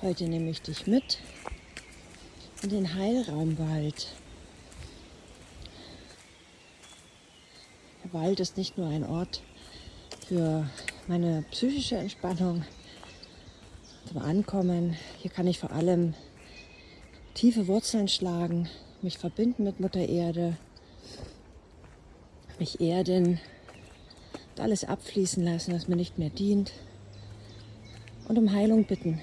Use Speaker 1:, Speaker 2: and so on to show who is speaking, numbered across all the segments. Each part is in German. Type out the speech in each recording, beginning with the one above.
Speaker 1: Heute nehme ich dich mit in den Heilraumwald. Der Wald ist nicht nur ein Ort für meine psychische Entspannung, zum Ankommen. Hier kann ich vor allem tiefe Wurzeln schlagen, mich verbinden mit Mutter Erde, mich erden alles abfließen lassen, was mir nicht mehr dient und um Heilung bitten.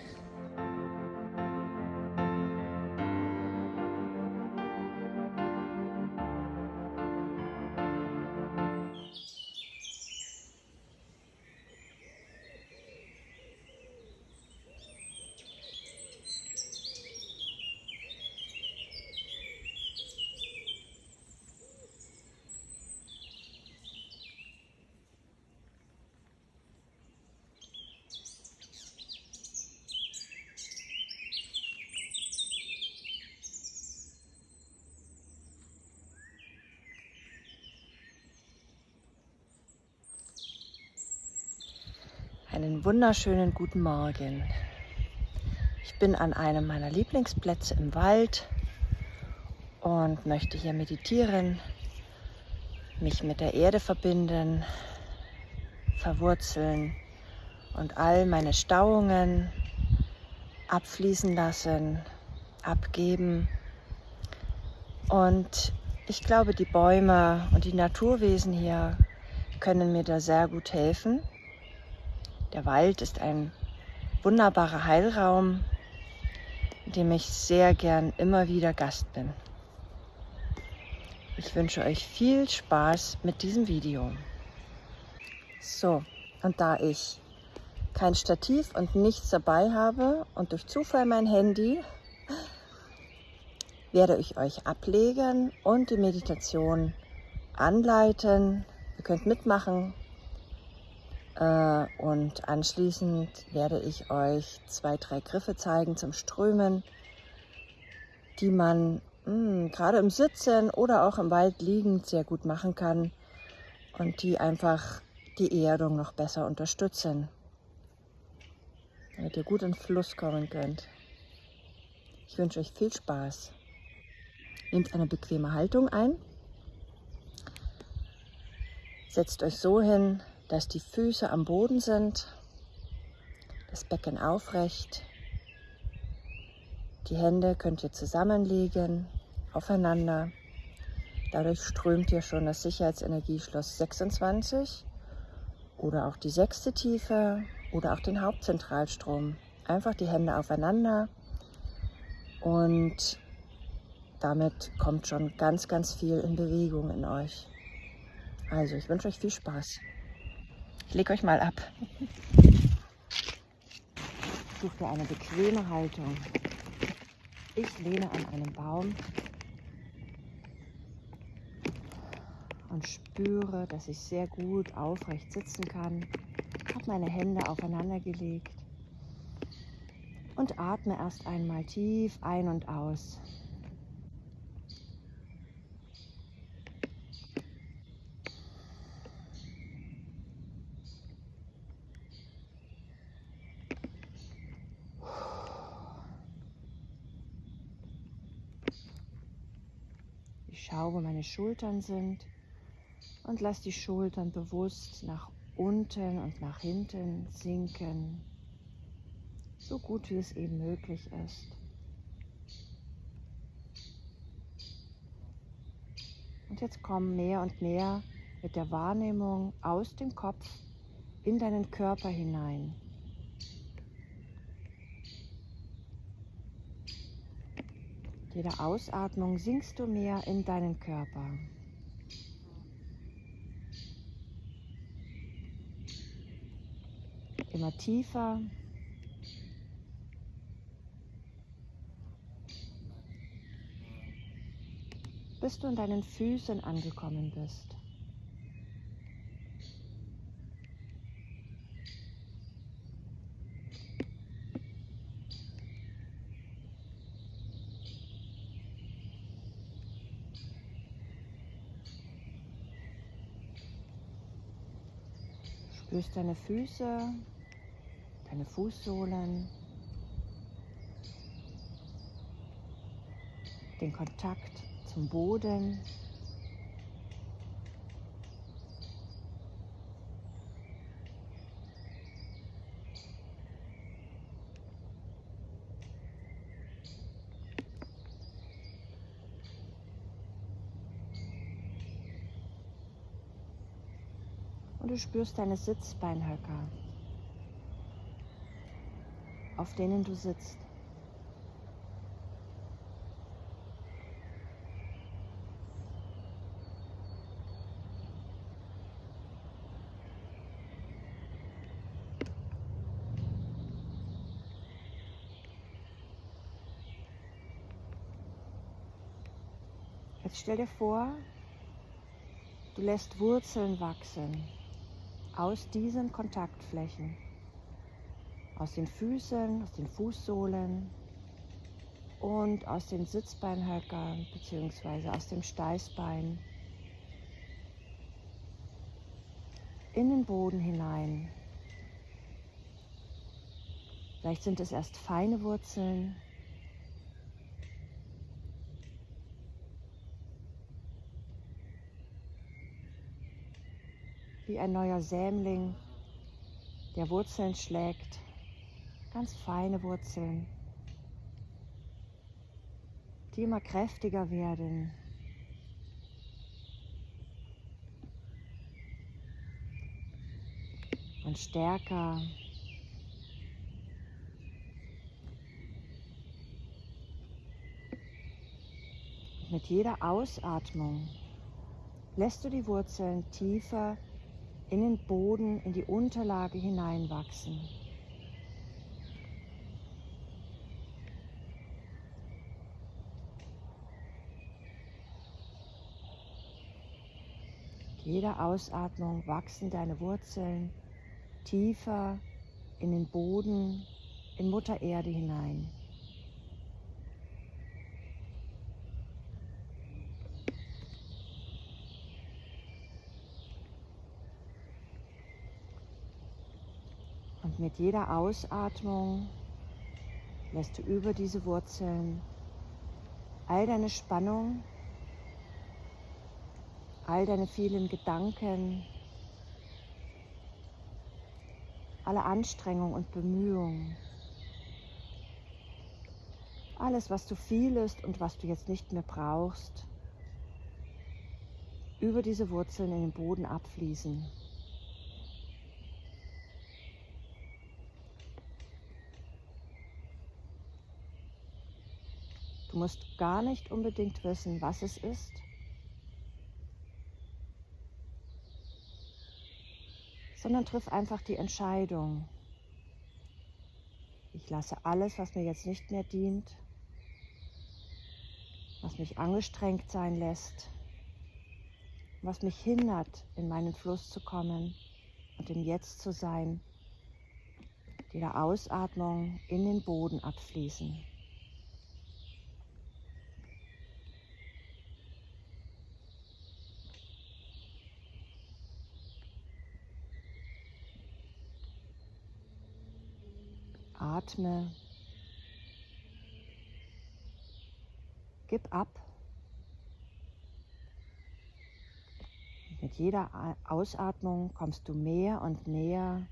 Speaker 1: Wunderschönen guten Morgen. Ich bin an einem meiner Lieblingsplätze im Wald und möchte hier meditieren, mich mit der Erde verbinden, verwurzeln und all meine Stauungen abfließen lassen, abgeben. Und ich glaube, die Bäume und die Naturwesen hier können mir da sehr gut helfen der Wald ist ein wunderbarer Heilraum, in dem ich sehr gern immer wieder Gast bin. Ich wünsche euch viel Spaß mit diesem Video. So, und da ich kein Stativ und nichts dabei habe und durch Zufall mein Handy, werde ich euch ablegen und die Meditation anleiten. Ihr könnt mitmachen, und anschließend werde ich euch zwei, drei Griffe zeigen zum Strömen, die man mh, hm, gerade im Sitzen oder auch im Wald liegend sehr gut machen kann und die einfach die Erdung noch besser unterstützen, damit ihr gut in Fluss kommen könnt. Ich wünsche euch viel Spaß. Nehmt eine bequeme Haltung ein. Setzt euch so hin, dass die Füße am Boden sind, das Becken aufrecht. Die Hände könnt ihr zusammenlegen, aufeinander. Dadurch strömt ihr schon das Sicherheitsenergieschloss 26 oder auch die sechste Tiefe oder auch den Hauptzentralstrom. Einfach die Hände aufeinander und damit kommt schon ganz, ganz viel in Bewegung in euch. Also ich wünsche euch viel Spaß. Ich lege euch mal ab. Such dir eine bequeme Haltung. Ich lehne an einem Baum und spüre, dass ich sehr gut aufrecht sitzen kann. Ich habe meine Hände aufeinander gelegt und atme erst einmal tief ein und aus. Schau, wo meine Schultern sind und lass die Schultern bewusst nach unten und nach hinten sinken, so gut wie es eben möglich ist. Und jetzt komm mehr und mehr mit der Wahrnehmung aus dem Kopf in deinen Körper hinein. Jeder Ausatmung sinkst du mehr in deinen Körper. Immer tiefer. bis du in deinen Füßen angekommen bist. Spürst deine Füße, deine Fußsohlen, den Kontakt zum Boden. Du spürst deine Sitzbeinhöcker, auf denen du sitzt. Jetzt stell dir vor, du lässt Wurzeln wachsen aus diesen Kontaktflächen, aus den Füßen, aus den Fußsohlen und aus den Sitzbeinhöckern bzw. aus dem Steißbein in den Boden hinein. Vielleicht sind es erst feine Wurzeln, wie ein neuer Sämling, der Wurzeln schlägt, ganz feine Wurzeln, die immer kräftiger werden. Und stärker. Mit jeder Ausatmung lässt du die Wurzeln tiefer in den Boden, in die Unterlage hineinwachsen. jeder Ausatmung wachsen deine Wurzeln tiefer in den Boden, in Mutter Erde hinein. Und mit jeder Ausatmung lässt du über diese Wurzeln all deine Spannung, all deine vielen Gedanken, alle Anstrengung und Bemühung, alles, was du fühlst und was du jetzt nicht mehr brauchst, über diese Wurzeln in den Boden abfließen. Du musst gar nicht unbedingt wissen, was es ist. Sondern triff einfach die Entscheidung. Ich lasse alles, was mir jetzt nicht mehr dient, was mich angestrengt sein lässt, was mich hindert, in meinen Fluss zu kommen und im Jetzt zu sein, jeder Ausatmung in den Boden abfließen. Atme. Gib ab. Mit jeder Ausatmung kommst du mehr und näher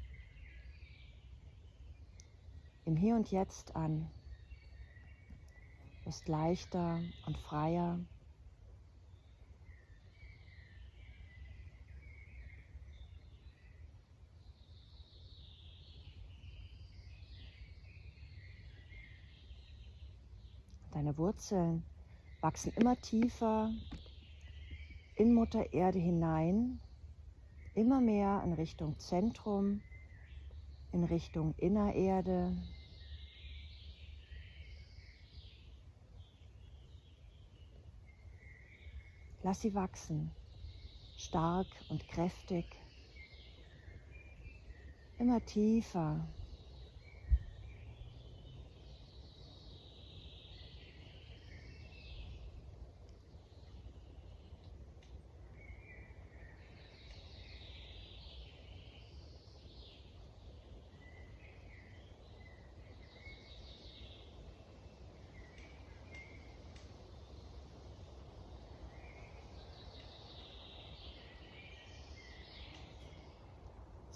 Speaker 1: im Hier und Jetzt an. Bist leichter und freier. Deine Wurzeln wachsen immer tiefer in Mutter Erde hinein, immer mehr in Richtung Zentrum, in Richtung Innererde. Lass sie wachsen, stark und kräftig, immer tiefer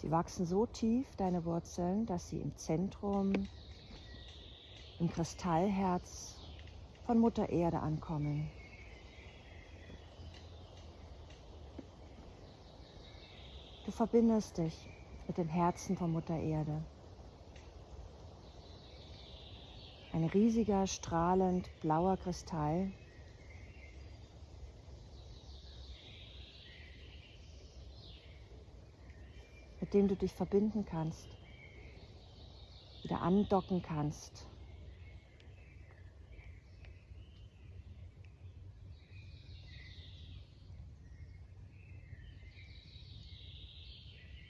Speaker 1: Sie wachsen so tief, deine Wurzeln, dass sie im Zentrum, im Kristallherz von Mutter Erde ankommen. Du verbindest dich mit dem Herzen von Mutter Erde. Ein riesiger, strahlend blauer Kristall. Mit dem du dich verbinden kannst, wieder andocken kannst.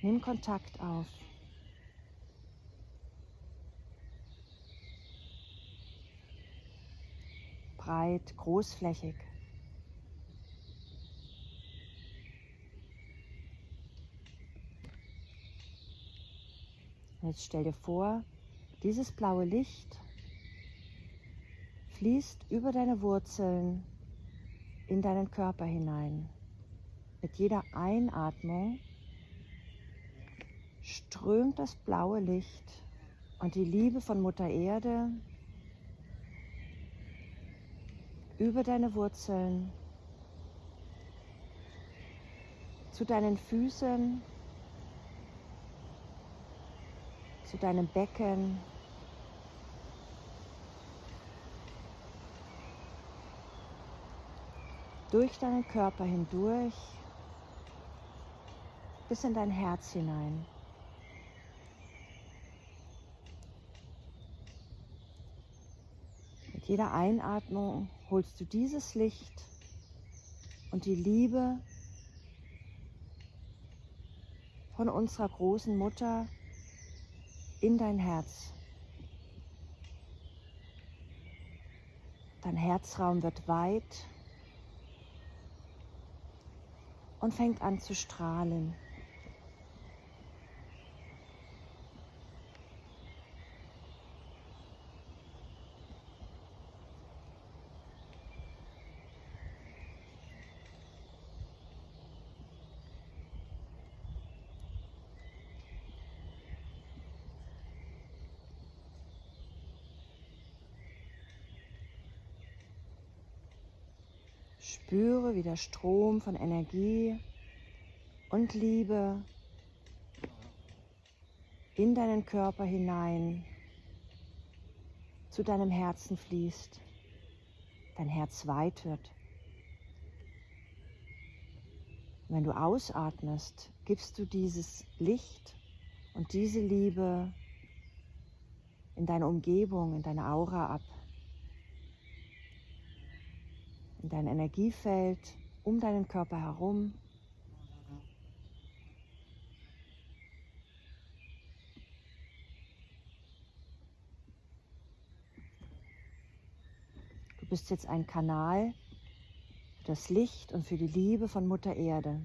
Speaker 1: Nimm Kontakt auf. Breit, großflächig. Jetzt stell dir vor, dieses blaue Licht fließt über deine Wurzeln in deinen Körper hinein. Mit jeder Einatmung strömt das blaue Licht und die Liebe von Mutter Erde über deine Wurzeln zu deinen Füßen, zu deinem Becken, durch deinen Körper hindurch bis in dein Herz hinein. jeder Einatmung holst du dieses Licht und die Liebe von unserer großen Mutter in dein Herz. Dein Herzraum wird weit und fängt an zu strahlen. Spüre, wie der Strom von Energie und Liebe in deinen Körper hinein zu deinem Herzen fließt, dein Herz weit wird. Wenn du ausatmest, gibst du dieses Licht und diese Liebe in deine Umgebung, in deine Aura ab in dein Energiefeld, um deinen Körper herum. Du bist jetzt ein Kanal für das Licht und für die Liebe von Mutter Erde.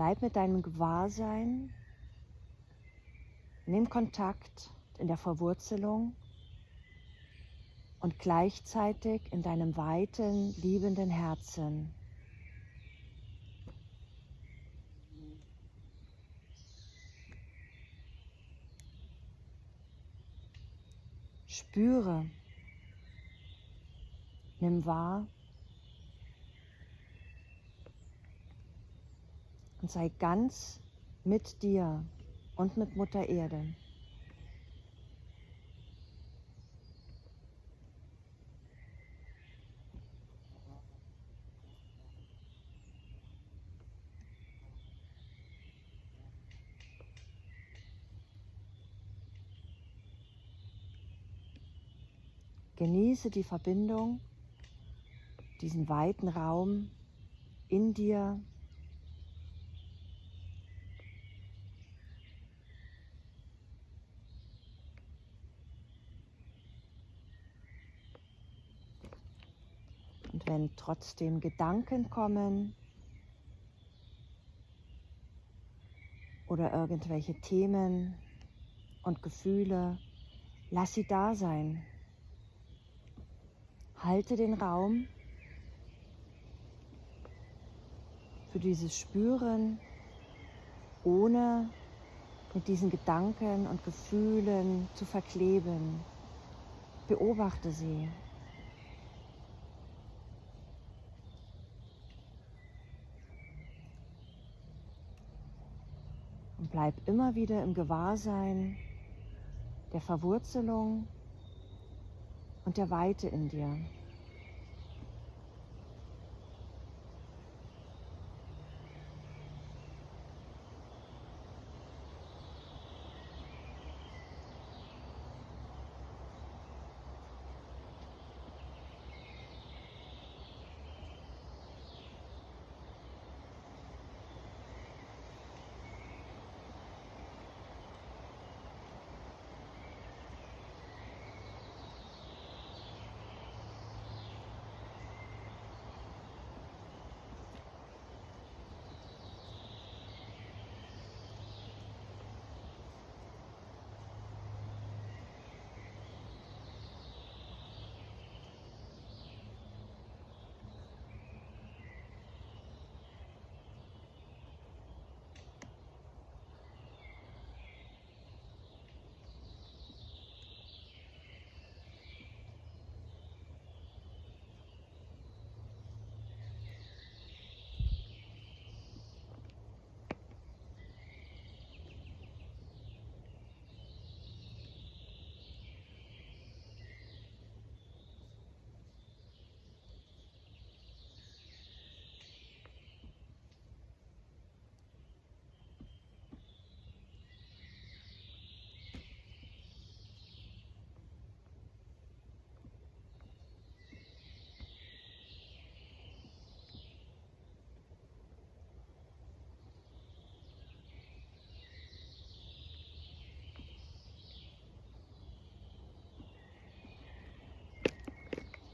Speaker 1: Bleib mit deinem Gewahrsein, nimm Kontakt in der Verwurzelung und gleichzeitig in deinem weiten, liebenden Herzen. Spüre, nimm wahr, und sei ganz mit dir und mit Mutter Erde. Genieße die Verbindung, diesen weiten Raum in dir Wenn trotzdem Gedanken kommen oder irgendwelche Themen und Gefühle, lass sie da sein. Halte den Raum für dieses Spüren, ohne mit diesen Gedanken und Gefühlen zu verkleben. Beobachte sie. Bleib immer wieder im Gewahrsein der Verwurzelung und der Weite in dir.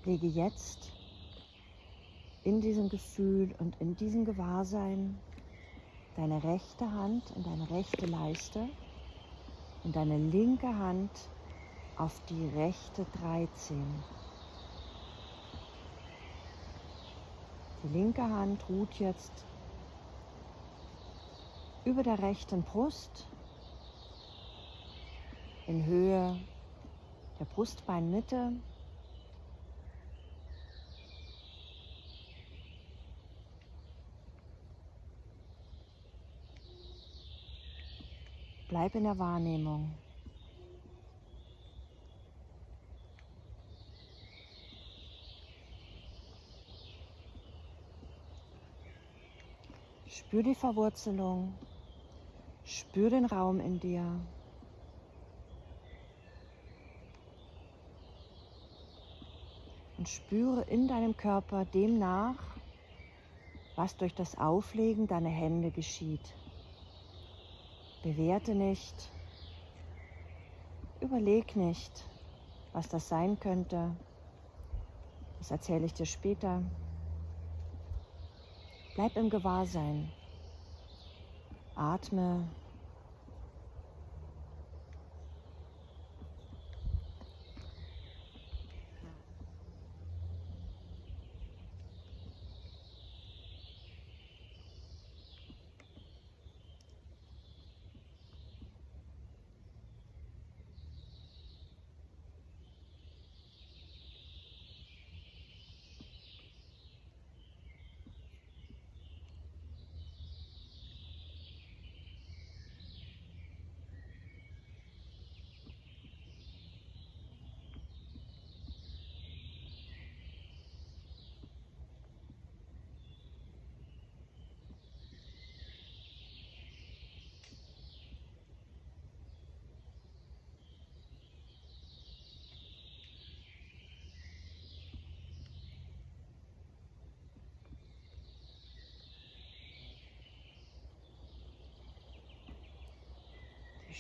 Speaker 1: Lege jetzt in diesem Gefühl und in diesem Gewahrsein deine rechte Hand in deine rechte Leiste und deine linke Hand auf die rechte 13. Die linke Hand ruht jetzt über der rechten Brust in Höhe der Brustbeinmitte Bleib in der Wahrnehmung. Spür die Verwurzelung, spür den Raum in dir. Und spüre in deinem Körper dem nach, was durch das Auflegen deiner Hände geschieht. Bewerte nicht. Überleg nicht, was das sein könnte. Das erzähle ich dir später. Bleib im Gewahrsein. Atme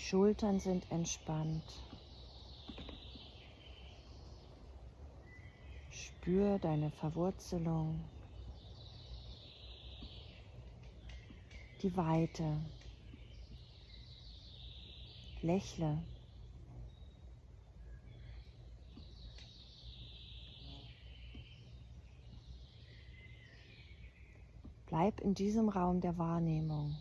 Speaker 1: Schultern sind entspannt. Spür deine Verwurzelung, die Weite Lächle. Bleib in diesem Raum der Wahrnehmung.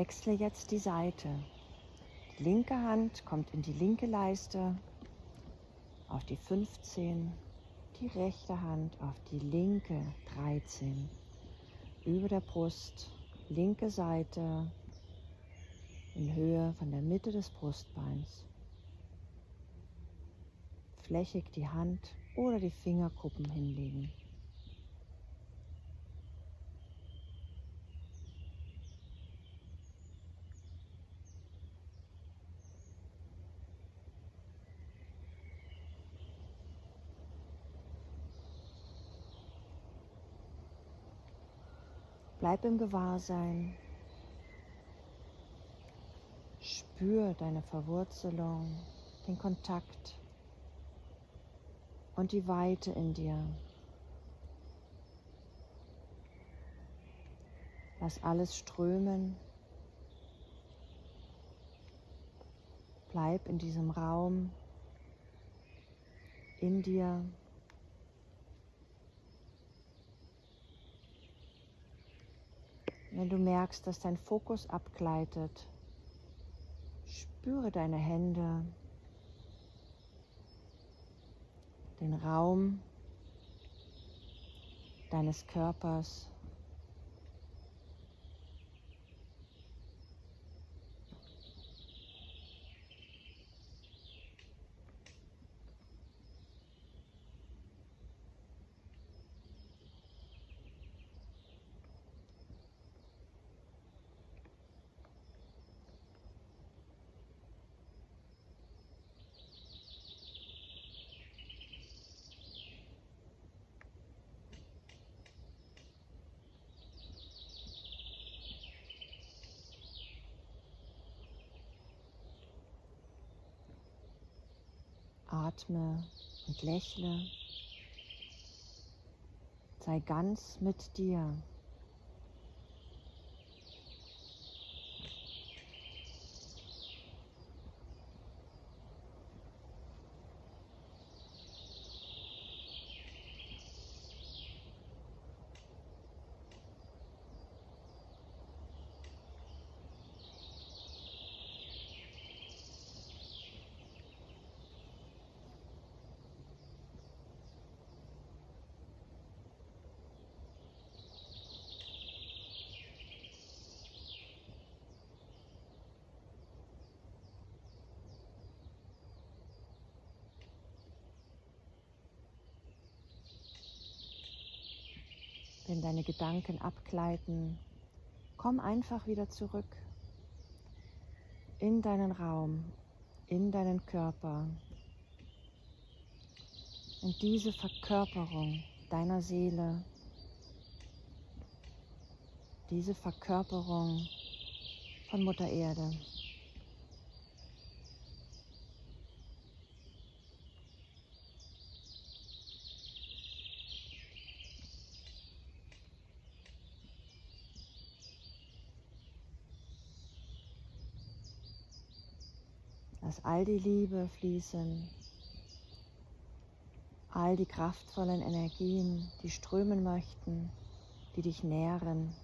Speaker 1: Wechsle jetzt die Seite. Die linke Hand kommt in die linke Leiste auf die 15, die rechte Hand auf die linke 13. Über der Brust, linke Seite in Höhe von der Mitte des Brustbeins. Flächig die Hand oder die Fingerkuppen hinlegen. Bleib im Gewahrsein. Spür deine Verwurzelung, den Kontakt und die Weite in dir. Lass alles strömen. Bleib in diesem Raum, in dir. Wenn du merkst, dass dein Fokus abgleitet, spüre deine Hände, den Raum deines Körpers. Atme und lächle. Sei ganz mit dir. Wenn deine Gedanken abgleiten, komm einfach wieder zurück in deinen Raum, in deinen Körper. Und diese Verkörperung deiner Seele, diese Verkörperung von Mutter Erde. Lass all die Liebe fließen, all die kraftvollen Energien, die strömen möchten, die dich nähren.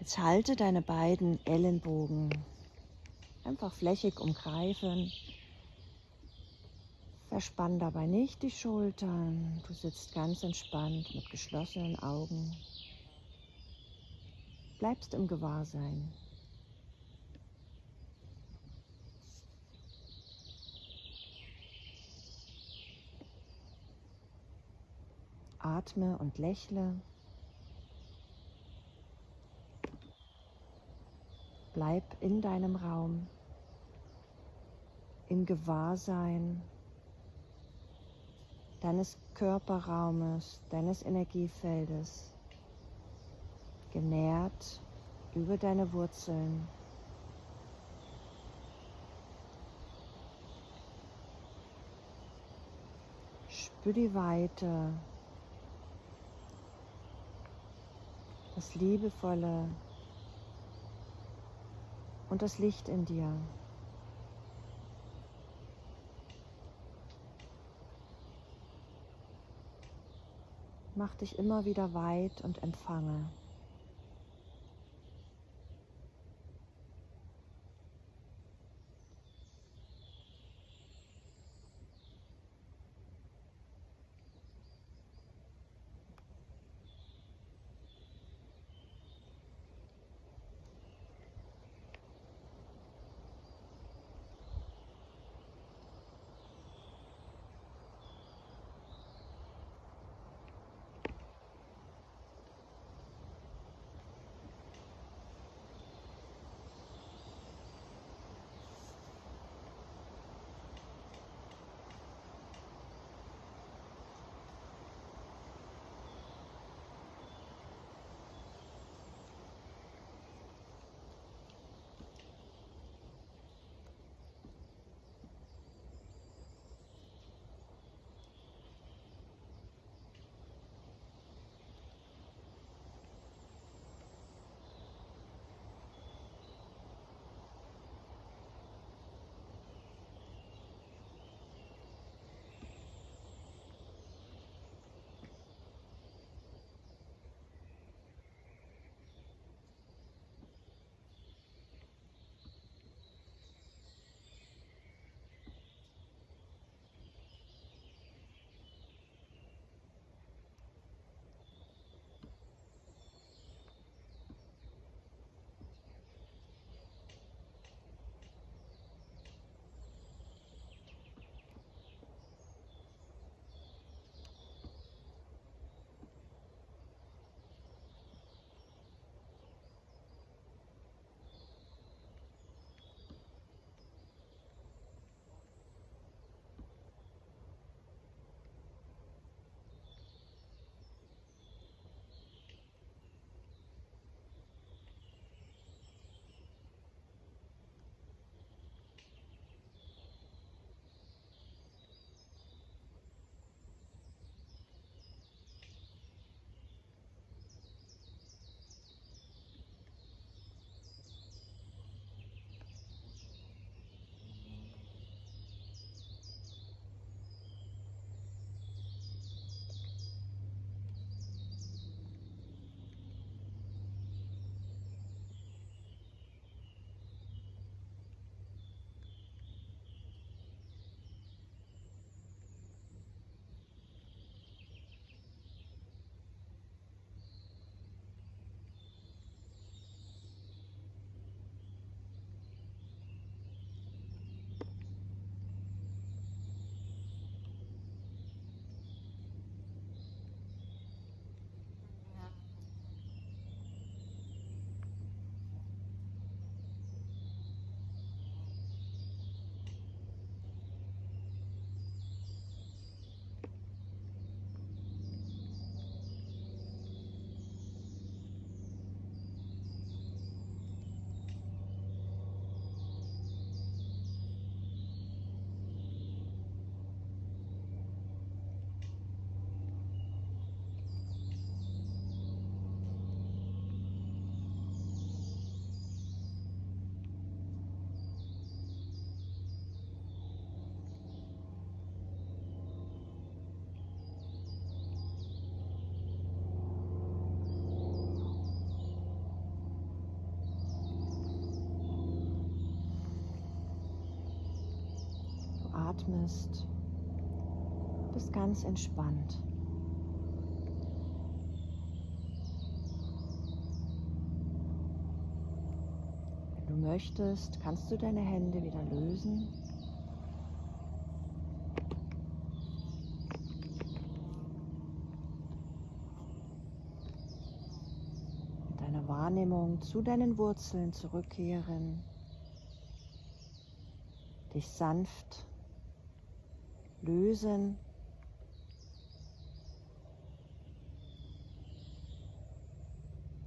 Speaker 1: Jetzt halte deine beiden Ellenbogen einfach flächig umgreifen. Verspann dabei nicht die Schultern. Du sitzt ganz entspannt mit geschlossenen Augen. Bleibst im Gewahrsein. Atme und lächle. Bleib in deinem Raum, im Gewahrsein deines Körperraumes, deines Energiefeldes, genährt über deine Wurzeln. Spür die Weite, das liebevolle und das Licht in dir. Mach dich immer wieder weit und empfange. Atmest, bist ganz entspannt. Wenn du möchtest, kannst du deine Hände wieder lösen. Mit deiner Wahrnehmung zu deinen Wurzeln zurückkehren dich sanft lösen.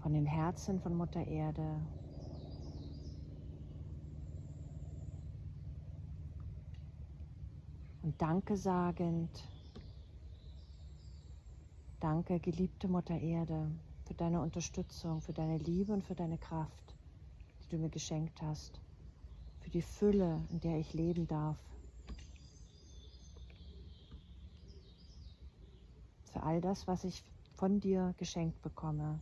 Speaker 1: Von dem Herzen von Mutter Erde. Und Danke sagend, danke geliebte Mutter Erde für deine Unterstützung, für deine Liebe und für deine Kraft, die du mir geschenkt hast für die Fülle, in der ich leben darf. All das, was ich von dir geschenkt bekomme.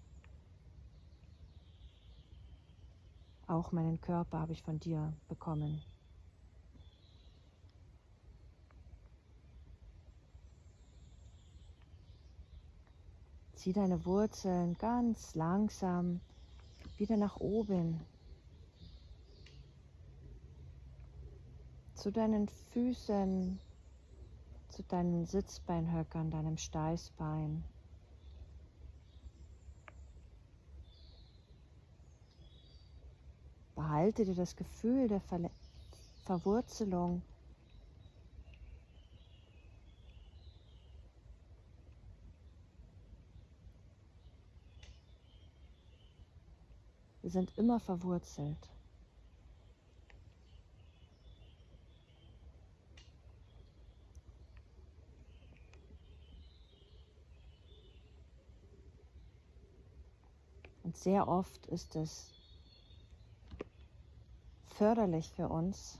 Speaker 1: Auch meinen Körper habe ich von dir bekommen. Zieh deine Wurzeln ganz langsam wieder nach oben zu deinen Füßen, zu deinen Sitzbeinhöckern, deinem Steißbein. Behalte dir das Gefühl der Ver Verwurzelung Wir sind immer verwurzelt. Sehr oft ist es förderlich für uns,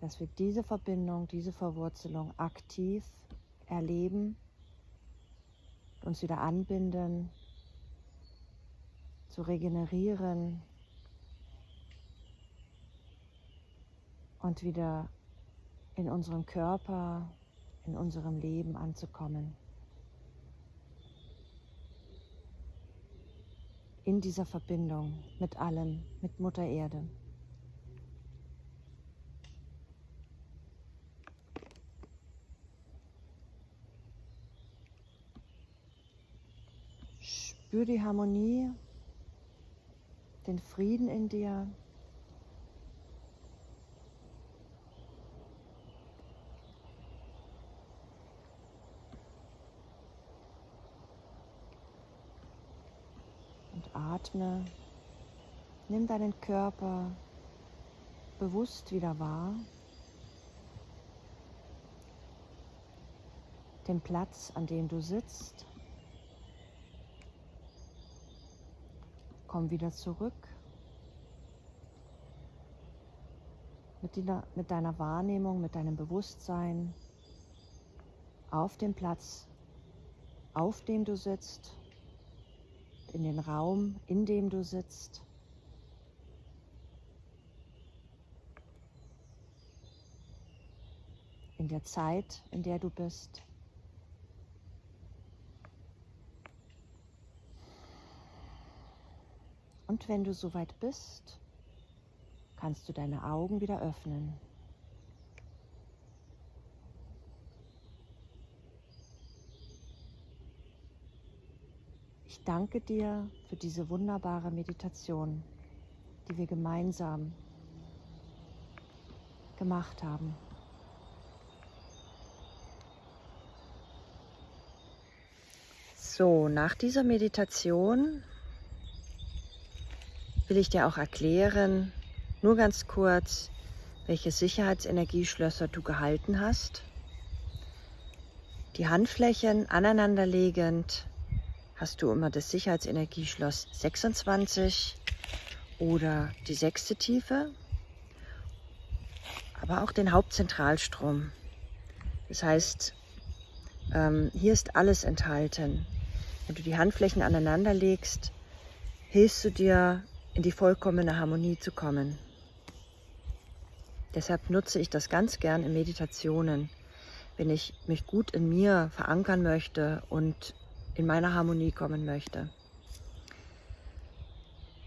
Speaker 1: dass wir diese Verbindung, diese Verwurzelung aktiv erleben, uns wieder anbinden, zu regenerieren und wieder in unserem Körper, in unserem Leben anzukommen. In dieser Verbindung mit allem, mit Mutter Erde. Spür die Harmonie, den Frieden in dir. Atme. Nimm deinen Körper bewusst wieder wahr. Den Platz, an dem du sitzt. Komm wieder zurück. Mit, deiner, mit deiner Wahrnehmung, mit deinem Bewusstsein auf dem Platz, auf dem du sitzt in den Raum, in dem du sitzt. In der Zeit, in der du bist. Und wenn du soweit bist, kannst du deine Augen wieder öffnen. Ich danke dir für diese wunderbare Meditation, die wir gemeinsam gemacht haben. So, nach dieser Meditation will ich dir auch erklären, nur ganz kurz, welche Sicherheitsenergieschlösser du gehalten hast. Die Handflächen aneinanderlegend hast du immer das Sicherheitsenergieschloss 26 oder die sechste Tiefe, aber auch den Hauptzentralstrom. Das heißt, ähm, hier ist alles enthalten. Wenn du die Handflächen aneinander legst, hilfst du dir, in die vollkommene Harmonie zu kommen. Deshalb nutze ich das ganz gern in Meditationen, wenn ich mich gut in mir verankern möchte und in meiner Harmonie kommen möchte.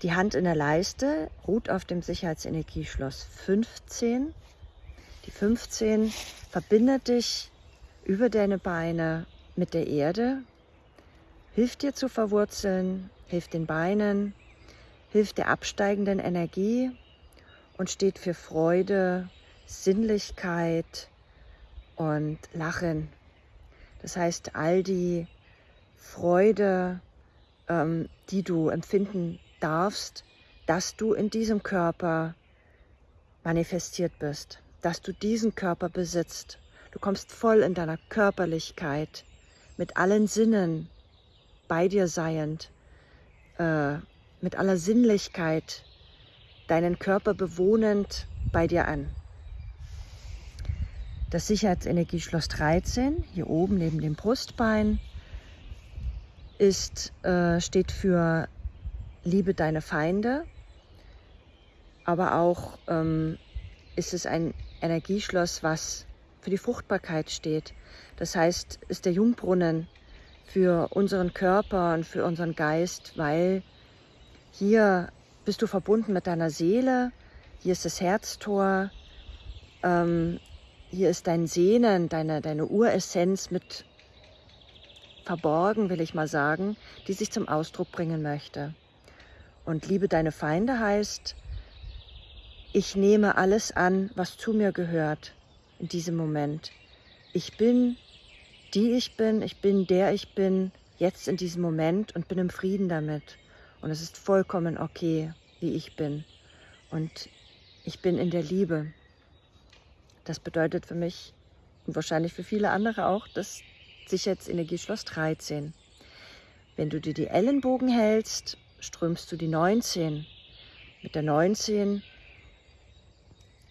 Speaker 1: Die Hand in der Leiste ruht auf dem Sicherheitsenergieschloss 15. Die 15 verbindet dich über deine Beine mit der Erde, hilft dir zu verwurzeln, hilft den Beinen, hilft der absteigenden Energie und steht für Freude, Sinnlichkeit und Lachen. Das heißt, all die Freude, ähm, die du empfinden darfst, dass du in diesem Körper manifestiert bist, dass du diesen Körper besitzt. Du kommst voll in deiner Körperlichkeit, mit allen Sinnen bei dir seiend, äh, mit aller Sinnlichkeit, deinen Körper bewohnend bei dir an. Das Sicherheitsenergieschloss 13, hier oben neben dem Brustbein, ist, äh, steht für liebe deine Feinde, aber auch ähm, ist es ein Energieschloss, was für die Fruchtbarkeit steht. Das heißt, ist der Jungbrunnen für unseren Körper und für unseren Geist, weil hier bist du verbunden mit deiner Seele, hier ist das Herztor, ähm, hier ist dein Sehnen, deine, deine Uressenz mit verborgen, will ich mal sagen, die sich zum Ausdruck bringen möchte. Und liebe deine Feinde heißt, ich nehme alles an, was zu mir gehört in diesem Moment. Ich bin die ich bin, ich bin der ich bin, jetzt in diesem Moment und bin im Frieden damit. Und es ist vollkommen okay, wie ich bin. Und ich bin in der Liebe. Das bedeutet für mich und wahrscheinlich für viele andere auch das Sicherheitsenergieschloss 13. Wenn du dir die Ellenbogen hältst strömst du die 19. Mit der 19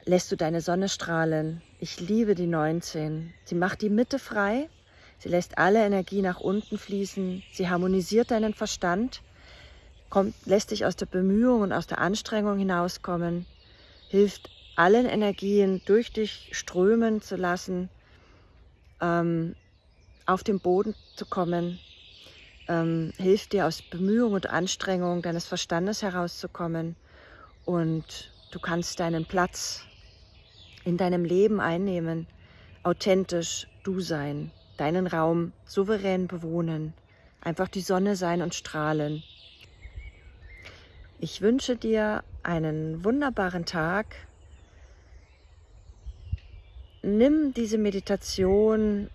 Speaker 1: lässt du deine Sonne strahlen. Ich liebe die 19. Sie macht die Mitte frei. Sie lässt alle Energie nach unten fließen. Sie harmonisiert deinen Verstand, kommt, lässt dich aus der Bemühung und aus der Anstrengung hinauskommen, hilft allen Energien durch dich strömen zu lassen, ähm, auf den Boden zu kommen, ähm, hilft dir aus Bemühung und Anstrengung deines Verstandes herauszukommen und du kannst deinen Platz in deinem Leben einnehmen, authentisch du sein, deinen Raum souverän bewohnen, einfach die Sonne sein und strahlen. Ich wünsche dir einen wunderbaren Tag. Nimm diese Meditation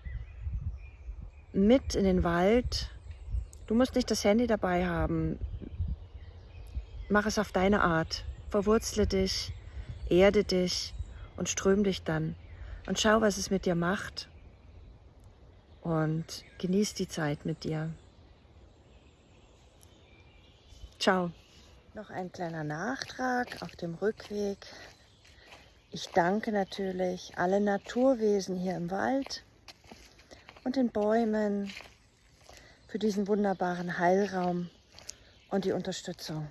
Speaker 1: mit in den Wald Du musst nicht das Handy dabei haben. Mach es auf deine Art. Verwurzle dich, erde dich und ström dich dann. Und schau, was es mit dir macht. Und genieß die Zeit mit dir. Ciao. Noch ein kleiner Nachtrag auf dem Rückweg. Ich danke natürlich allen Naturwesen hier im Wald und den Bäumen, für diesen wunderbaren Heilraum und die Unterstützung.